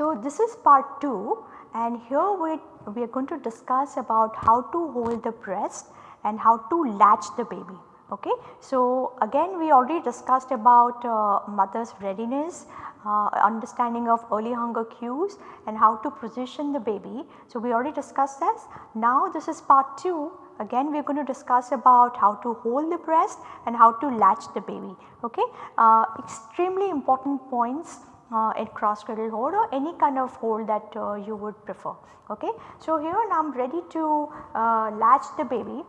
So, this is part 2 and here we, we are going to discuss about how to hold the breast and how to latch the baby. Okay. So, again we already discussed about uh, mother's readiness, uh, understanding of early hunger cues and how to position the baby. So, we already discussed this. Now, this is part 2 again we are going to discuss about how to hold the breast and how to latch the baby. Okay. Uh, extremely important points uh, in cross cradle hold or any kind of hold that uh, you would prefer. Okay. So, here I am ready to uh, latch the baby.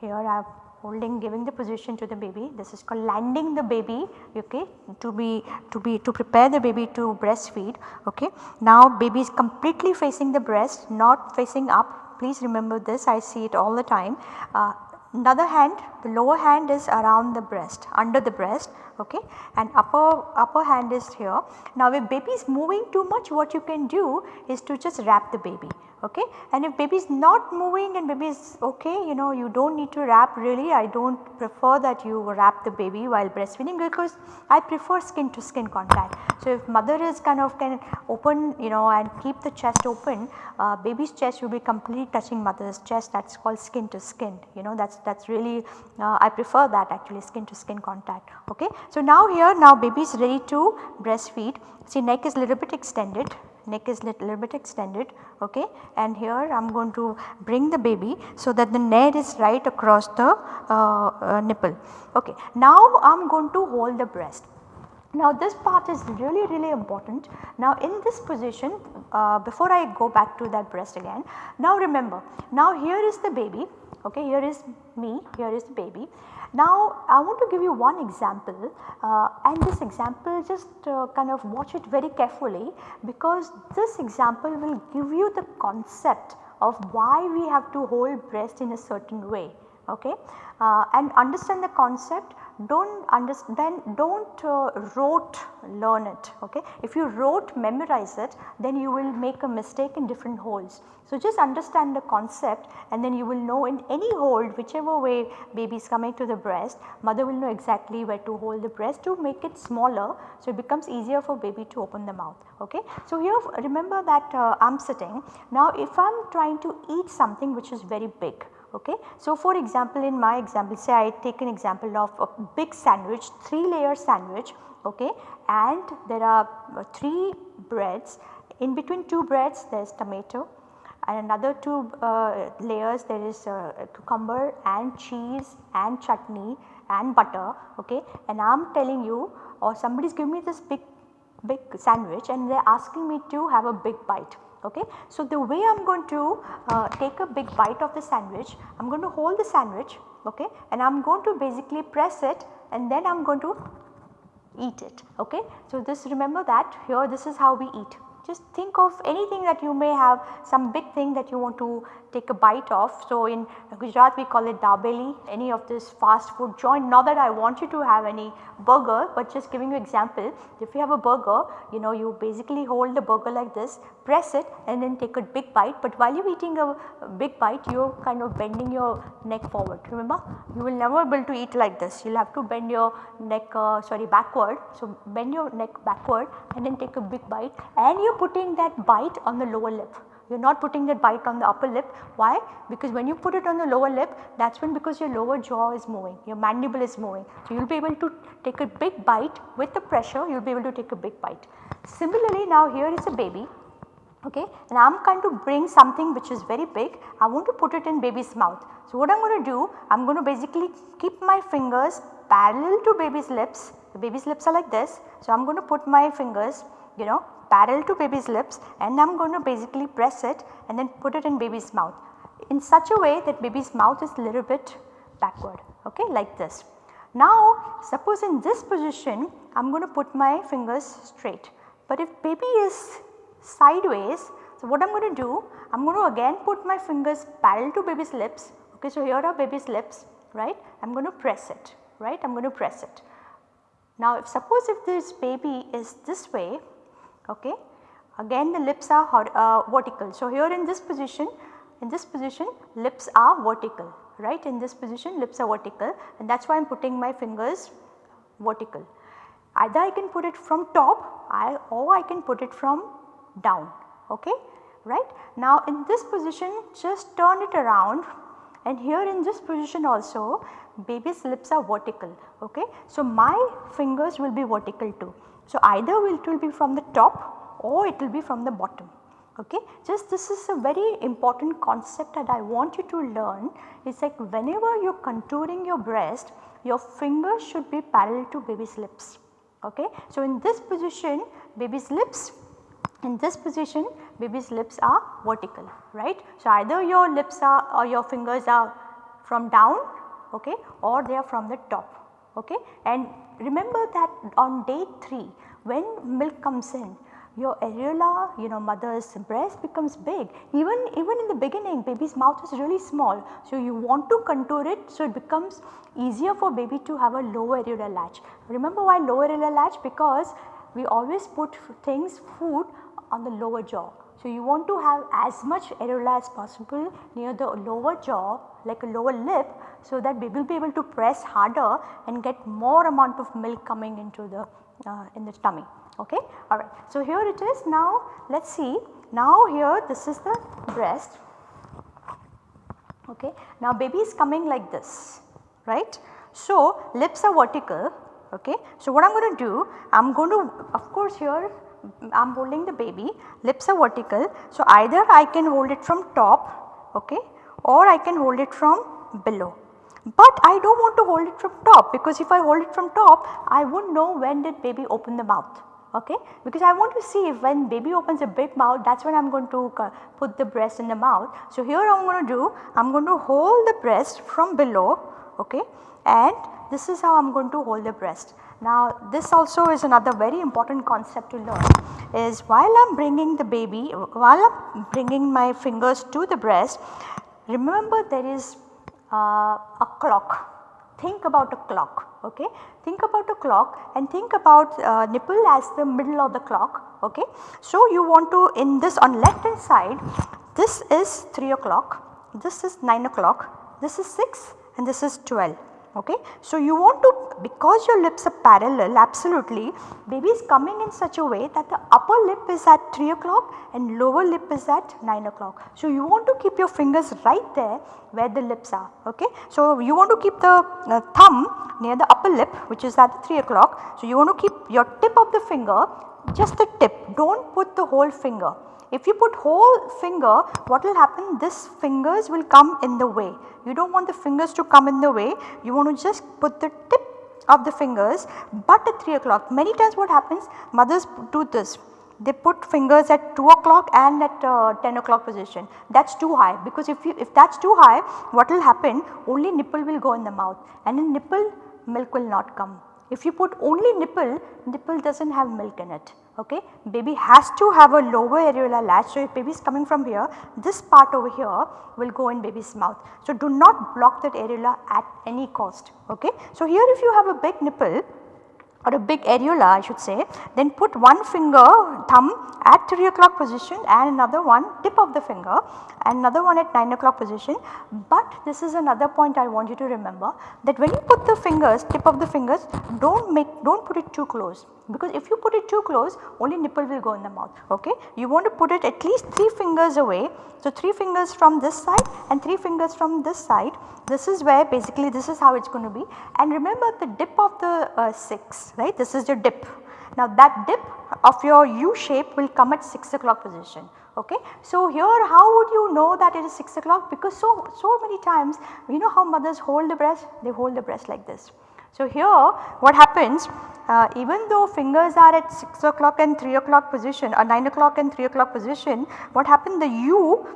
Here I am holding giving the position to the baby this is called landing the baby okay to be to be to prepare the baby to breastfeed okay. Now baby is completely facing the breast not facing up please remember this I see it all the time. Uh, another hand the lower hand is around the breast under the breast okay? And upper upper hand is here. Now if baby is moving too much what you can do is to just wrap the baby. Okay? And if baby is not moving and baby is okay you know you do not need to wrap really. I do not prefer that you wrap the baby while breastfeeding because I prefer skin to skin contact. So if mother is kind of can open you know and keep the chest open uh, baby's chest will be completely touching mother's chest. That is called skin to skin. You know that is that is really uh, I prefer that actually skin to skin contact. Okay. So now here now baby is ready to breastfeed see neck is little bit extended neck is little, bit extended okay and here I am going to bring the baby so that the neck is right across the uh, uh, nipple okay. Now I am going to hold the breast. Now this part is really really important. Now in this position uh, before I go back to that breast again now remember now here is the baby okay here is me here is the baby now I want to give you one example uh, and this example just uh, kind of watch it very carefully because this example will give you the concept of why we have to hold breast in a certain way okay? Uh, and understand the concept don't understand then don't uh, rote learn it okay. If you rote memorize it then you will make a mistake in different holds. So just understand the concept and then you will know in any hold whichever way baby is coming to the breast mother will know exactly where to hold the breast to make it smaller so it becomes easier for baby to open the mouth okay. So here remember that uh, I am sitting now if I am trying to eat something which is very big okay. So for example in my example say I take an example of a big sandwich 3 layer sandwich okay? And there are uh, 3 breads. In between 2 breads there is tomato. And another 2 uh, layers there is uh, cucumber and cheese and chutney and butter okay? And I am telling you or somebody is giving me this big big sandwich and they are asking me to have a big bite okay. So, the way I am going to uh, take a big bite of the sandwich, I am going to hold the sandwich okay and I am going to basically press it and then I am going to eat it okay. So, this remember that here this is how we eat just think of anything that you may have some big thing that you want to take a bite of. So, in Gujarat we call it dabeli. Any of this fast food joint. Not that I want you to have any burger but just giving you example. If you have a burger you know you basically hold the burger like this press it and then take a big bite. But while you are eating a, big bite you are kind of bending your neck forward. Remember you will never be able to eat like this. You will have to bend your neck uh, sorry backward. So, bend your neck backward and then take a big bite. And you are putting that bite on the lower lip you are not putting that bite on the upper lip. Why? Because when you put it on the lower lip that is when because your lower jaw is moving, your mandible is moving. So, you will be able to take a big bite with the pressure you will be able to take a big bite. Similarly, now here is a baby okay and I am going to bring something which is very big I want to put it in baby's mouth. So, what I am going to do I am going to basically keep my fingers parallel to baby's lips the baby's lips are like this. So, I am going to put my fingers you know parallel to baby's lips and I am going to basically press it and then put it in baby's mouth in such a way that baby's mouth is a little bit backward okay like this. Now suppose in this position I am going to put my fingers straight but if baby is sideways so what I am going to do I am going to again put my fingers parallel to baby's lips okay so here are baby's lips right I am going to press it right I am going to press it. Now if suppose if this baby is this way okay, again the lips are uh, vertical. So here in this position in this position lips are vertical right in this position lips are vertical and that is why I am putting my fingers vertical. Either I can put it from top I, or I can put it from down okay right. Now in this position just turn it around and here in this position also baby's lips are vertical okay. So my fingers will be vertical too. So either it will be from the top or it will be from the bottom okay. Just this is a very important concept that I want you to learn is like whenever you are contouring your breast your fingers should be parallel to baby's lips okay. So in this position baby's lips in this position baby's lips are vertical right. So either your lips are or your fingers are from down okay or they are from the top okay. And remember that on day 3 when milk comes in your areola you know mother's breast becomes big even even in the beginning baby's mouth is really small. So you want to contour it so it becomes easier for baby to have a lower areola latch. Remember why lower areola latch because we always put things food on the lower jaw. So you want to have as much areola as possible near the lower jaw like a lower lip so that we will be able to press harder and get more amount of milk coming into the uh, in the tummy okay alright. So here it is now let us see now here this is the breast okay. Now baby is coming like this right. So lips are vertical okay. So what I am going to do I am going to of course here I am holding the baby lips are vertical. So either I can hold it from top okay or I can hold it from below. But I do not want to hold it from top because if I hold it from top I would not know when did baby open the mouth okay because I want to see if when baby opens a big mouth that is when I am going to put the breast in the mouth. So here I am going to do I am going to hold the breast from below okay and this is how I am going to hold the breast. Now this also is another very important concept to learn is while I am bringing the baby while I am bringing my fingers to the breast remember there is uh, a clock think about a clock okay. Think about a clock and think about uh, nipple as the middle of the clock okay. So you want to in this on left hand side this is 3 o'clock, this is 9 o'clock, this is 6 and this is 12 okay. So you want to because your lips are parallel absolutely baby is coming in such a way that the upper lip is at 3 o'clock and lower lip is at 9 o'clock. So you want to keep your fingers right there where the lips are okay. So you want to keep the uh, thumb near the upper lip which is at 3 o'clock. So you want to keep your tip of the finger just the tip do not put the whole finger if you put whole finger what will happen? This fingers will come in the way. You do not want the fingers to come in the way. You want to just put the tip of the fingers but at 3 o'clock. Many times what happens? Mothers do this. They put fingers at 2 o'clock and at uh, 10 o'clock position. That is too high because if you if that is too high what will happen? Only nipple will go in the mouth and in nipple milk will not come. If you put only nipple, nipple does not have milk in it okay. Baby has to have a lower areolar latch. So, if baby is coming from here this part over here will go in baby's mouth. So, do not block that areola at any cost okay. So, here if you have a big nipple or a big areola I should say then put one finger thumb at 3 o'clock position and another one tip of the finger and another one at 9 o'clock position. But this is another point I want you to remember that when you put the fingers tip of the fingers do not make do not put it too close because if you put it too close only nipple will go in the mouth okay. You want to put it at least 3 fingers away. So 3 fingers from this side and 3 fingers from this side this is where basically this is how it is going to be and remember the dip of the uh, 6 right this is your dip. Now that dip of your U shape will come at 6 o'clock position okay. So here how would you know that it is 6 o'clock because so, so many times you know how mothers hold the breast they hold the breast like this. So here what happens uh, even though fingers are at 6 o'clock and 3 o'clock position or 9 o'clock and 3 o'clock position what happened the U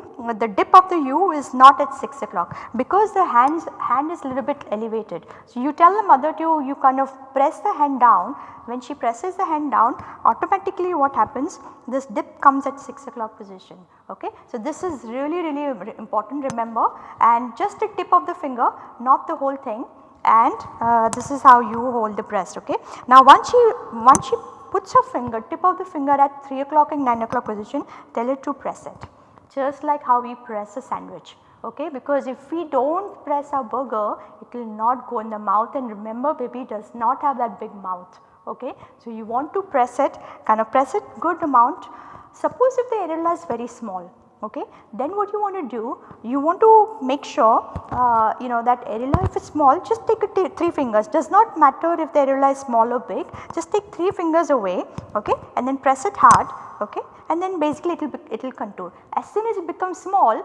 the dip of the U is not at 6 o'clock because the hands hand is little bit elevated. So you tell the mother to you kind of press the hand down when she presses the hand down automatically what happens this dip comes at 6 o'clock position okay. So this is really really important remember and just a tip of the finger not the whole thing and uh, this is how you hold the breast okay. Now once she once she puts her finger tip of the finger at 3 o'clock and 9 o'clock position tell her to press it just like how we press a sandwich okay because if we do not press our burger it will not go in the mouth and remember baby does not have that big mouth okay. So you want to press it kind of press it good amount suppose if the areola is very small okay? Then what you want to do you want to make sure uh, you know that areola if it is small. Just take it 3 fingers. Does not matter if the areola is small or big. Just take 3 fingers away okay? And then press it hard okay? And then basically it will it will contour. As soon as it becomes small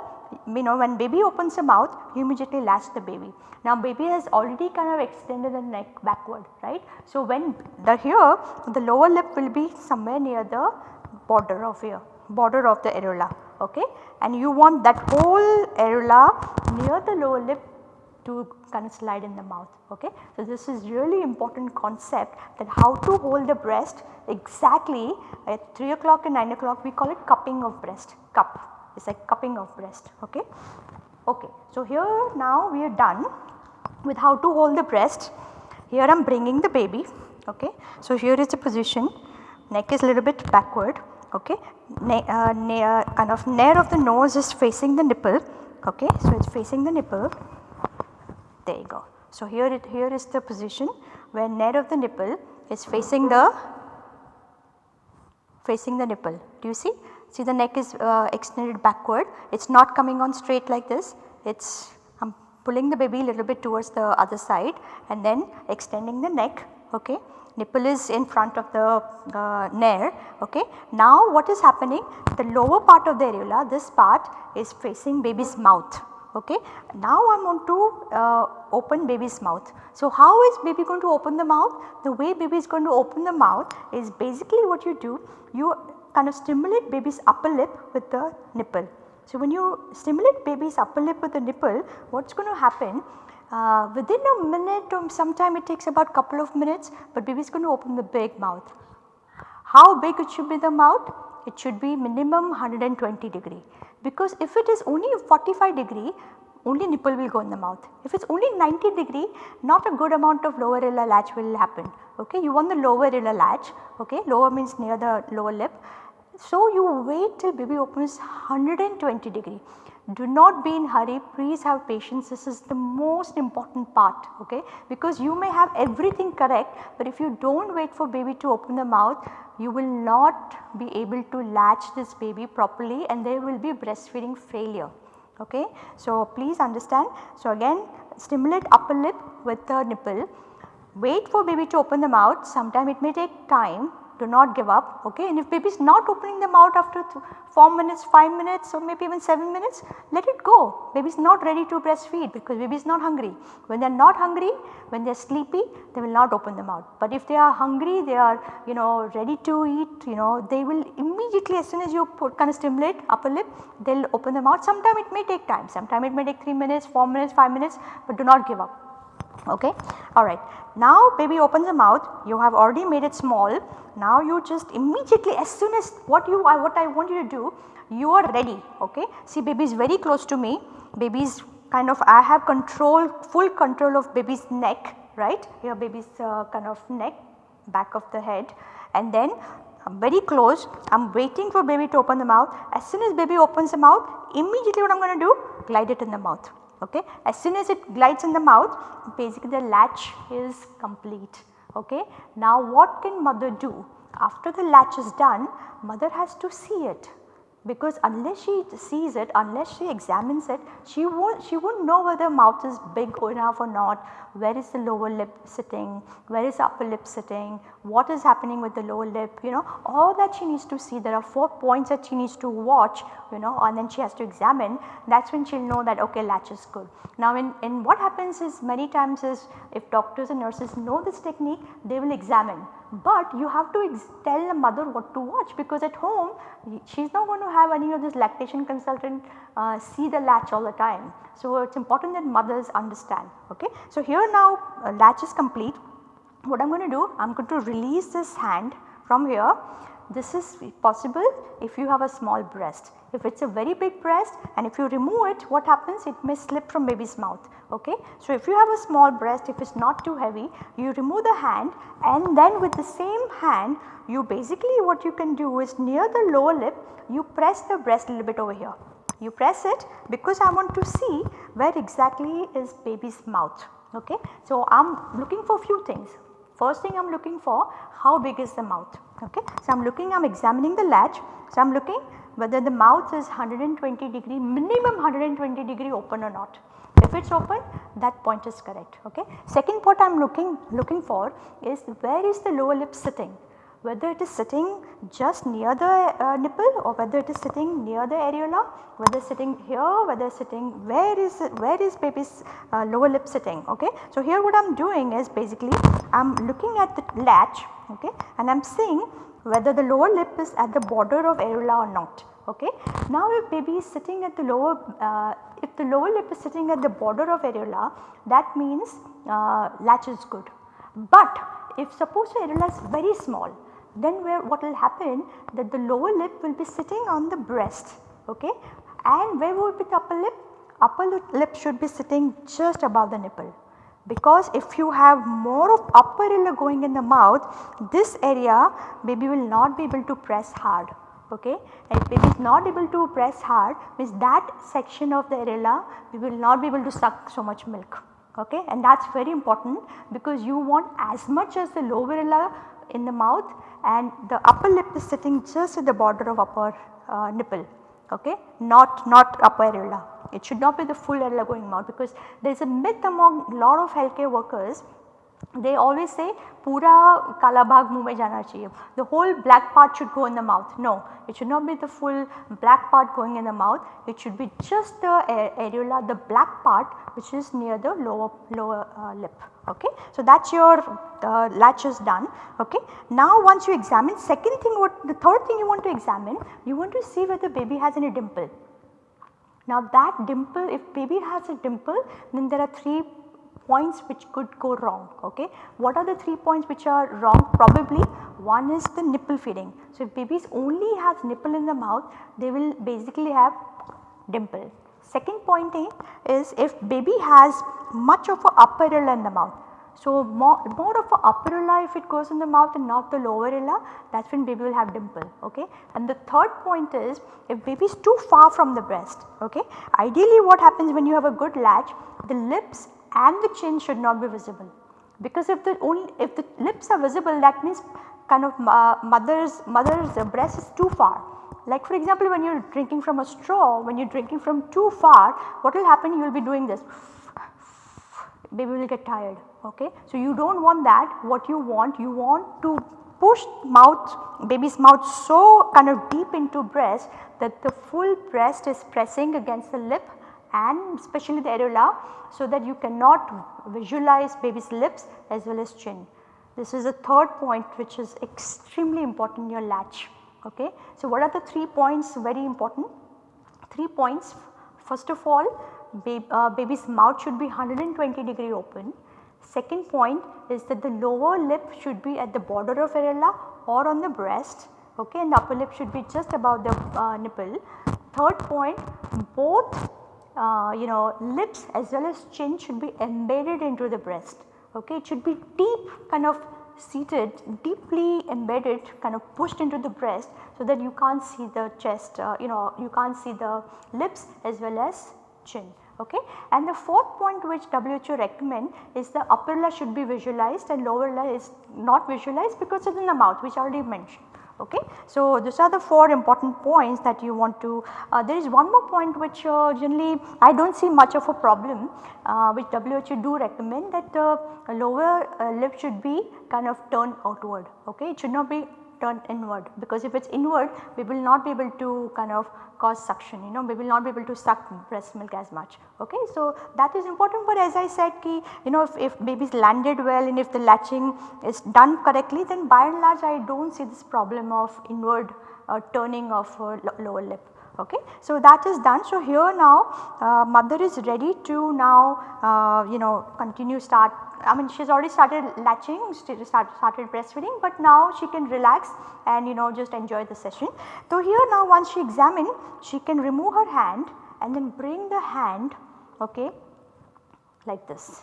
you know when baby opens the mouth you immediately latch the baby. Now baby has already kind of extended the neck backward right. So when the here the lower lip will be somewhere near the border of here border of the areola okay and you want that whole areola near the lower lip to kind of slide in the mouth okay. So this is really important concept that how to hold the breast exactly at 3 o'clock and 9 o'clock we call it cupping of breast cup it is like cupping of breast okay. Okay. So here now we are done with how to hold the breast here I am bringing the baby okay. So here is the position neck is a little bit backward okay ne uh, uh, kind of nare of the nose is facing the nipple okay. So it is facing the nipple there you go. So here it here is the position where nare of the nipple is facing the facing the nipple. Do you see? See the neck is uh, extended backward. It is not coming on straight like this. It is I am pulling the baby a little bit towards the other side and then extending the neck. Okay. Nipple is in front of the uh, nare. Okay. Now what is happening? The lower part of the areola, this part is facing baby's mouth okay. Now I am going to uh, open baby's mouth. So how is baby going to open the mouth? The way baby is going to open the mouth is basically what you do, you kind of stimulate baby's upper lip with the nipple. So when you stimulate baby's upper lip with the nipple, what is going to happen? Uh, within a minute or sometime it takes about couple of minutes, but baby is going to open the big mouth. How big it should be the mouth? It should be minimum 120 degree because if it is only 45 degree only nipple will go in the mouth. If it is only 90 degree not a good amount of lower areolar latch will happen okay. You want the lower areolar latch okay lower means near the lower lip. So you wait till baby opens 120 degree do not be in hurry. Please have patience. This is the most important part okay? Because you may have everything correct but if you do not wait for baby to open the mouth you will not be able to latch this baby properly and there will be breastfeeding failure okay. So please understand. So again stimulate upper lip with the nipple. Wait for baby to open the mouth. Sometime it may take time do not give up okay? And if baby is not opening them out after 4 minutes, 5 minutes or maybe even 7 minutes let it go. Baby is not ready to breastfeed because baby is not hungry. When they are not hungry when they are sleepy they will not open them out. But if they are hungry they are you know ready to eat you know they will immediately as soon as you put kind of stimulate upper lip they will open them out. Sometime it may take time. Sometime it may take 3 minutes, 4 minutes, 5 minutes but do not give up okay? Alright. Now baby opens the mouth. You have already made it small. Now you just immediately as soon as what you I what I want you to do you are ready. Okay. See baby is very close to me. Baby is kind of I have control full control of baby's neck right? Here baby's uh, kind of neck back of the head. And then I am very close. I am waiting for baby to open the mouth. As soon as baby opens the mouth immediately what I am going to do? Glide it in the mouth okay. As soon as it glides in the mouth basically the latch is complete okay. Now what can mother do? After the latch is done mother has to see it because unless she sees it, unless she examines it, she won't she won't know whether mouth is big enough or not, where is the lower lip sitting, where is upper lip sitting, what is happening with the lower lip, you know, all that she needs to see. There are 4 points that she needs to watch, you know, and then she has to examine. That's when she'll know that okay latch is good. Now in, in what happens is many times is if doctors and nurses know this technique, they will examine but you have to tell the mother what to watch because at home she is not going to have any of this lactation consultant uh, see the latch all the time. So it is important that mothers understand ok. So here now uh, latch is complete what I am going to do I am going to release this hand from here this is possible if you have a small breast. If it is a very big breast and if you remove it what happens it may slip from baby's mouth ok. So, if you have a small breast if it is not too heavy you remove the hand and then with the same hand you basically what you can do is near the lower lip you press the breast a little bit over here. You press it because I want to see where exactly is baby's mouth ok. So, I am looking for few things first thing I am looking for how big is the mouth ok. So, I am looking I am examining the latch. So, I am looking whether the mouth is 120 degree minimum 120 degree open or not. If it is open that point is correct ok. Second point I am looking looking for is where is the lower lip sitting whether it is sitting just near the uh, nipple or whether it is sitting near the areola, whether sitting here, whether sitting where is where is baby's uh, lower lip sitting okay. So, here what I am doing is basically I am looking at the latch okay and I am seeing whether the lower lip is at the border of areola or not okay. Now if baby is sitting at the lower, uh, if the lower lip is sitting at the border of areola that means uh, latch is good. But if suppose areola is very small then where what will happen? That the lower lip will be sitting on the breast okay? And where would be the upper lip? Upper lip should be sitting just above the nipple. Because if you have more of upper areola going in the mouth this area baby will not be able to press hard okay? And if baby is not able to press hard means that section of the areola we will not be able to suck so much milk okay? And that is very important because you want as much as the lower areola in the mouth and the upper lip is sitting just at the border of upper uh, nipple okay not not upper areola. It should not be the full areola going out because there is a myth among lot of healthcare workers they always say pura kala bhag jana chahiye. The whole black part should go in the mouth. No, it should not be the full black part going in the mouth. It should be just the areola, the black part which is near the lower lower uh, lip. Okay. So that's your uh, latch is done. Okay. Now once you examine, second thing what the third thing you want to examine, you want to see whether baby has any dimple. Now that dimple, if baby has a dimple, then there are three points which could go wrong okay. What are the 3 points which are wrong probably one is the nipple feeding. So, if babies only have nipple in the mouth they will basically have dimple. Second point is if baby has much of a upper areola in the mouth. So, more, more of a upper areola if it goes in the mouth and not the lower areola that is when baby will have dimple okay. And the third point is if baby is too far from the breast okay. Ideally what happens when you have a good latch the lips and the chin should not be visible because if the only if the lips are visible that means kind of uh, mother's mother's breast is too far. Like for example when you are drinking from a straw when you are drinking from too far what will happen you will be doing this baby will get tired okay. So you do not want that what you want you want to push mouth baby's mouth so kind of deep into breast that the full breast is pressing against the lip and especially the areola so that you cannot visualize baby's lips as well as chin. This is a third point which is extremely important in your latch. Okay. So, what are the 3 points very important? 3 points first of all baby, uh, baby's mouth should be 120 degree open. Second point is that the lower lip should be at the border of areola or on the breast okay, and the upper lip should be just above the uh, nipple. Third point both uh, you know lips as well as chin should be embedded into the breast okay it should be deep kind of seated deeply embedded kind of pushed into the breast so that you can't see the chest uh, you know you can't see the lips as well as chin okay. And the fourth point which WHO recommend is the upper areola should be visualized and lower areola is not visualized because it is in the mouth which I already mentioned okay. So, these are the 4 important points that you want to uh, there is one more point which uh, generally I do not see much of a problem uh, which WHO do recommend that the lower uh, lip should be kind of turned outward okay. It should not be turned inward because if it is inward we will not be able to kind of cause suction you know we will not be able to suck breast milk as much okay. So that is important but as I said ki you know if, if babies landed well and if the latching is done correctly then by and large I do not see this problem of inward uh, turning of uh, lower lip okay. So that is done. So here now uh, mother is ready to now uh, you know continue start I mean she has already started latching, started, started breastfeeding but now she can relax and you know just enjoy the session. So here now once she examine she can remove her hand and then bring the hand okay like this.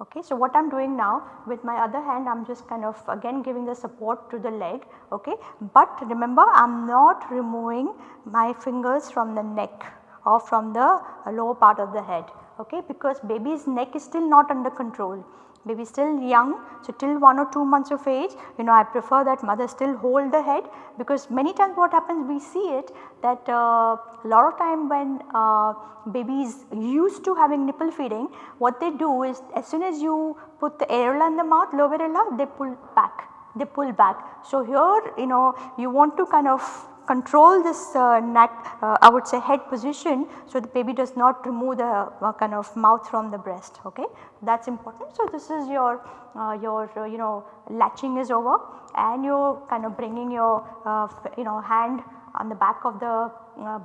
Okay. So, what I am doing now with my other hand I am just kind of again giving the support to the leg okay. But remember I am not removing my fingers from the neck or from the lower part of the head okay because baby's neck is still not under control baby still young. So, till 1 or 2 months of age you know I prefer that mother still hold the head because many times what happens we see it that uh, a lot of time when uh, babies used to having nipple feeding what they do is as soon as you put the areola in the mouth lower areola they pull back they pull back. So, here you know you want to kind of control this uh, neck uh, I would say head position so the baby does not remove the uh, kind of mouth from the breast okay that is important. So, this is your uh, your uh, you know latching is over and you are kind of bringing your uh, you know hand on the back of the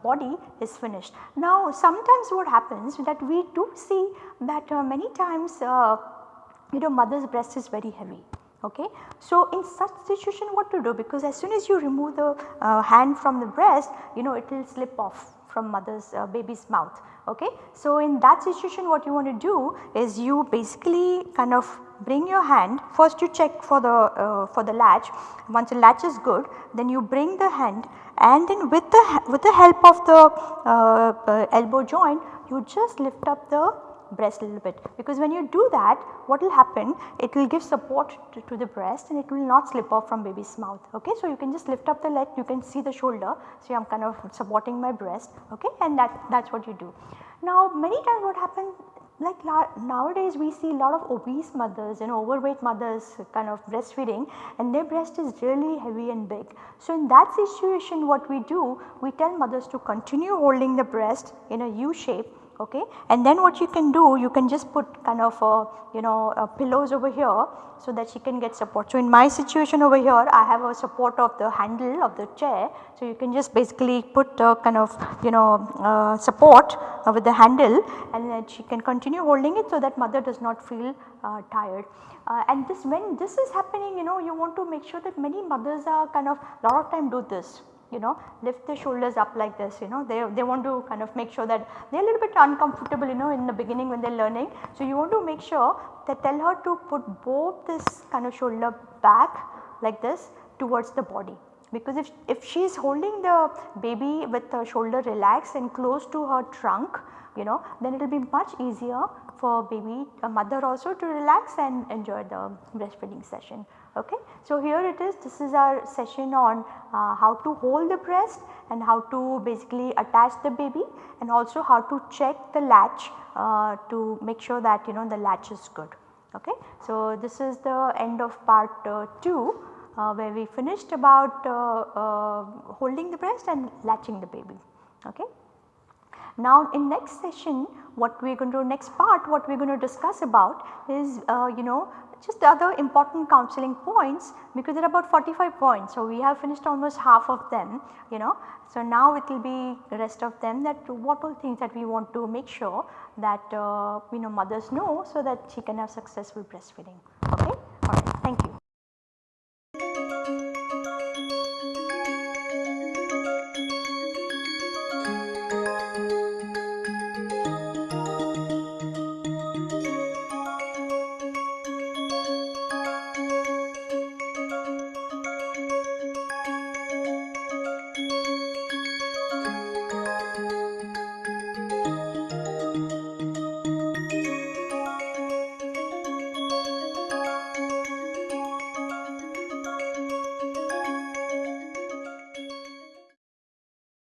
body is finished. Now sometimes what happens that we do see that many times you know mother's breast is very heavy Okay. So, in such situation what to do because as soon as you remove the uh, hand from the breast you know it will slip off from mother's uh, baby's mouth. Okay. So, in that situation what you want to do is you basically kind of bring your hand first you check for the uh, for the latch once the latch is good then you bring the hand and then with the with the help of the uh, uh, elbow joint you just lift up the breast a little bit because when you do that what will happen it will give support to, to, the breast and it will not slip off from baby's mouth okay. So, you can just lift up the leg you can see the shoulder so I am kind of supporting my breast okay and that that is what you do. Now many times what happens like nowadays we see a lot of obese mothers and overweight mothers kind of breastfeeding and their breast is really heavy and big. So, in that situation what we do we tell mothers to continue holding the breast in a U shape okay. And then what you can do you can just put kind of a, you know pillows over here so that she can get support. So, in my situation over here I have a support of the handle of the chair. So, you can just basically put a kind of you know uh, support uh, with the handle and then she can continue holding it so that mother does not feel uh, tired. Uh, and this when this is happening you know you want to make sure that many mothers are kind of a lot of time do this you know lift the shoulders up like this you know they, they want to kind of make sure that they are a little bit uncomfortable you know in the beginning when they are learning. So, you want to make sure that tell her to put both this kind of shoulder back like this towards the body because if, if she is holding the baby with her shoulder relaxed and close to her trunk you know then it will be much easier for baby mother also to relax and enjoy the breastfeeding session. Okay. So, here it is this is our session on uh, how to hold the breast and how to basically attach the baby and also how to check the latch uh, to make sure that you know the latch is good. Okay. So, this is the end of part uh, 2 uh, where we finished about uh, uh, holding the breast and latching the baby. Okay. Now in next session what we are going to next part what we are going to discuss about is you know just the other important counseling points because there are about 45 points. So, we have finished almost half of them you know. So, now it will be the rest of them that what all things that we want to make sure that uh, you know mothers know so that she can have successful breastfeeding.